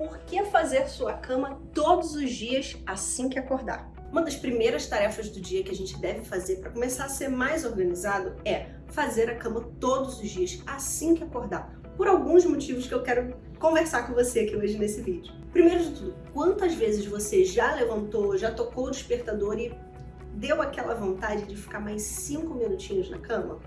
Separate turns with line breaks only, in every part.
por que fazer sua cama todos os dias assim que acordar? Uma das primeiras tarefas do dia que a gente deve fazer para começar a ser mais organizado é fazer a cama todos os dias assim que acordar, por alguns motivos que eu quero conversar com você aqui hoje nesse vídeo. Primeiro de tudo, quantas vezes você já levantou, já tocou o despertador e deu aquela vontade de ficar mais cinco minutinhos na cama?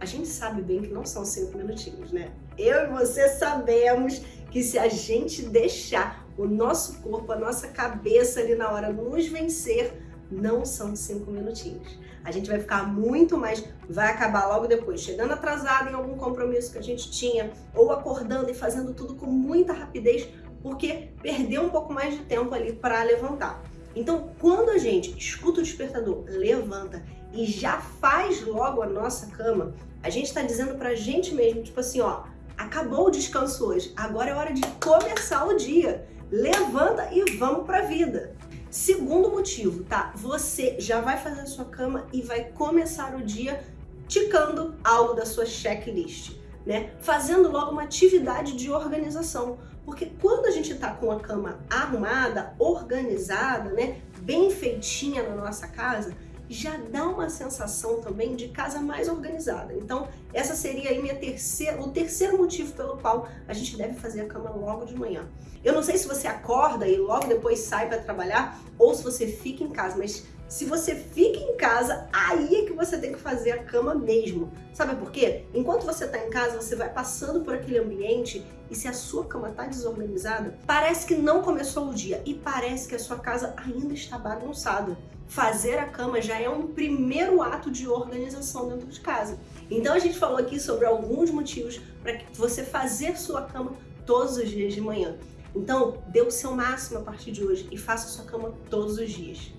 A gente sabe bem que não são cinco minutinhos, né? Eu e você sabemos que se a gente deixar o nosso corpo, a nossa cabeça ali na hora nos vencer, não são cinco minutinhos. A gente vai ficar muito mais, vai acabar logo depois, chegando atrasado em algum compromisso que a gente tinha, ou acordando e fazendo tudo com muita rapidez, porque perdeu um pouco mais de tempo ali para levantar. Então, quando a gente escuta o despertador, levanta e já faz logo a nossa cama, a gente está dizendo para a gente mesmo, tipo assim, ó, acabou o descanso hoje, agora é hora de começar o dia. Levanta e vamos para a vida. Segundo motivo, tá? Você já vai fazer a sua cama e vai começar o dia ticando algo da sua checklist, né? Fazendo logo uma atividade de organização. Porque quando a gente tá com a cama arrumada, organizada, né? Bem feitinha na nossa casa, já dá uma sensação também de casa mais organizada. Então, essa seria aí minha terceira, o terceiro motivo pelo qual a gente deve fazer a cama logo de manhã. Eu não sei se você acorda e logo depois sai para trabalhar ou se você fica em casa, mas se você fica em casa, aí é que você tem que fazer a cama mesmo. Sabe por quê? Enquanto você está em casa, você vai passando por aquele ambiente e se a sua cama está desorganizada, parece que não começou o dia e parece que a sua casa ainda está bagunçada. Fazer a cama já é um primeiro ato de organização dentro de casa. Então a gente falou aqui sobre alguns motivos para você fazer sua cama todos os dias de manhã. Então, dê o seu máximo a partir de hoje e faça sua cama todos os dias.